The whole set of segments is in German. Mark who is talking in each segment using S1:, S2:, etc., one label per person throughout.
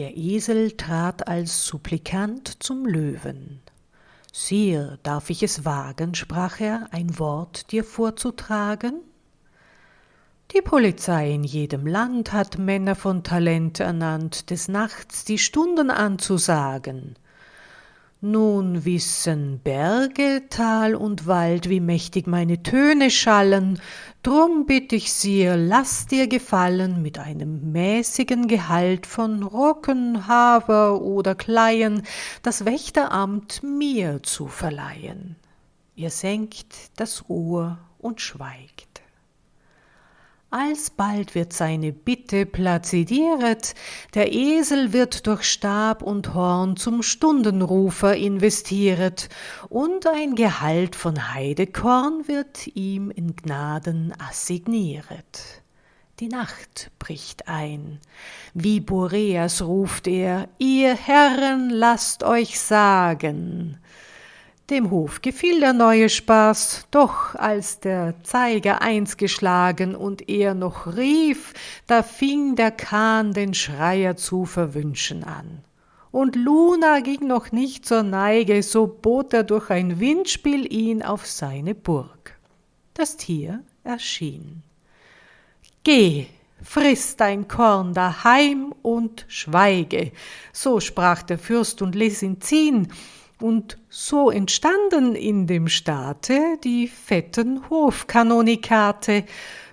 S1: Der Esel trat als Supplikant zum Löwen. Sire, darf ich es wagen, sprach er, ein Wort dir vorzutragen? Die Polizei in jedem Land hat Männer von Talent ernannt, des Nachts die Stunden anzusagen. Nun wissen Berge, Tal und Wald, wie mächtig meine Töne schallen, drum bitt ich Sir, lass dir gefallen, mit einem mäßigen Gehalt von Rocken, Hafer oder Kleien das Wächteramt mir zu verleihen. Ihr senkt das Ohr und schweigt. Alsbald wird seine Bitte plazidieret, der Esel wird durch Stab und Horn zum Stundenrufer investieret, und ein Gehalt von Heidekorn wird ihm in Gnaden assignieret. Die Nacht bricht ein. Wie Boreas ruft er, ihr Herren, lasst euch sagen. Dem Hof gefiel der neue Spaß, doch als der Zeiger eins geschlagen und er noch rief, da fing der Kahn den Schreier zu verwünschen an. Und Luna ging noch nicht zur Neige, so bot er durch ein Windspiel ihn auf seine Burg. Das Tier erschien. Geh, friss dein Korn daheim und schweige, so sprach der Fürst und ließ ihn ziehen, und so entstanden in dem Staate die fetten Hofkanonikate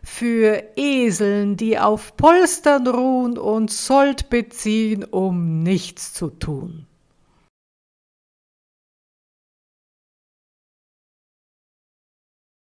S1: für Eseln, die auf Polstern ruhen und Sold beziehen, um nichts zu tun.